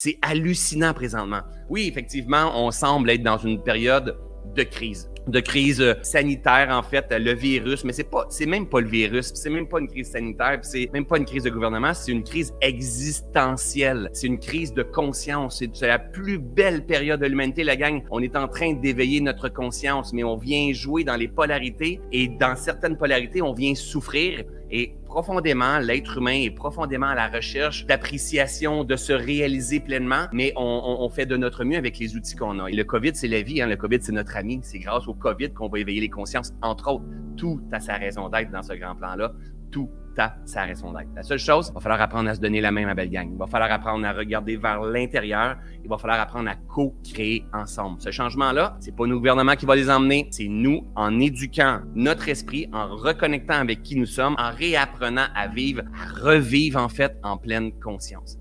C'est hallucinant présentement. Oui, effectivement, on semble être dans une période de crise de crise sanitaire en fait le virus mais c'est pas c'est même pas le virus c'est même pas une crise sanitaire c'est même pas une crise de gouvernement c'est une crise existentielle. C'est une crise de conscience. C'est la plus belle période de l'humanité la gang. On est en train d'éveiller notre conscience mais on vient jouer dans les polarités et dans certaines polarités on vient souffrir et profondément, l'être humain est profondément à la recherche d'appréciation, de se réaliser pleinement, mais on, fait de notre mieux avec les outils qu'on a. Et le COVID, c'est la vie, hein? le COVID, c'est notre ami. C'est grâce au COVID qu'on va éveiller les consciences, entre autres. Tout a sa raison d'être dans ce grand plan-là. Tout a sa raison d'être. La seule chose, il va falloir apprendre à se donner la main, ma belle gang. Il va falloir apprendre à regarder vers l'intérieur. Il va falloir apprendre à co-créer ensemble. Ce changement-là, c'est pas nos gouvernements qui vont les emmener, c'est nous en éduquant notre esprit, en reconnectant avec qui nous sommes, en réapprenant à vivre, à revivre en fait en pleine conscience.